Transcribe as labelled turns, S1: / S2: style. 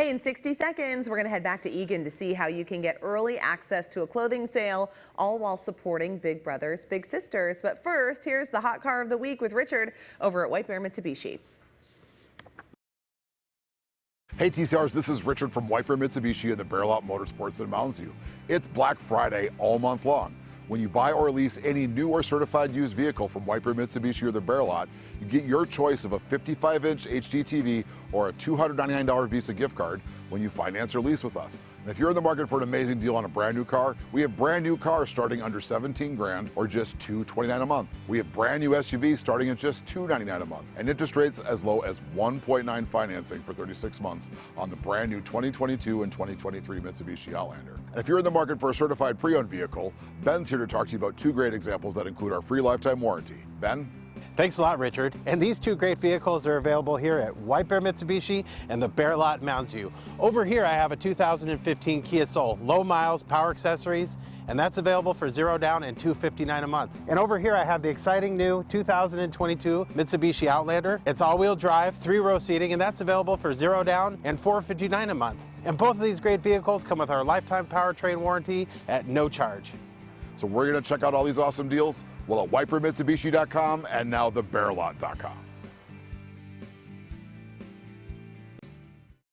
S1: Hey, in 60 seconds, we're going to head back to Eagan to see how you can get early access to a clothing sale, all while supporting Big Brothers Big Sisters. But first, here's the hot car of the week with Richard over at White Bear Mitsubishi.
S2: Hey TCRs, this is Richard from White Bear Mitsubishi and the Bear Lot Motorsports in Mounds View. It's Black Friday all month long. When you buy or lease any new or certified used vehicle from Bear Mitsubishi or the Bear Lot, you get your choice of a 55-inch HD TV or a $299 Visa gift card when you finance or lease with us. And if you're in the market for an amazing deal on a brand new car, we have brand new cars starting under 17 grand or just 229 a month. We have brand new SUVs starting at just 299 a month and interest rates as low as 1.9 financing for 36 months on the brand new 2022 and 2023 Mitsubishi Outlander. And if you're in the market for a certified pre-owned vehicle, Ben's here to talk to you about two great examples that include our free lifetime warranty. Ben?
S3: Thanks a lot, Richard. And these two great vehicles are available here at White Bear Mitsubishi and the Bear Lot Mounds View. Over here, I have a 2015 Kia Soul, low miles, power accessories, and that's available for zero down and 259 a month. And over here, I have the exciting new 2022 Mitsubishi Outlander. It's all-wheel drive, three-row seating, and that's available for zero down and 459 a month. And both of these great vehicles come with our lifetime powertrain warranty at no charge.
S2: So we're going to check out all these awesome deals? Well, at whitebearmitsubishi.com and now thebearlot.com.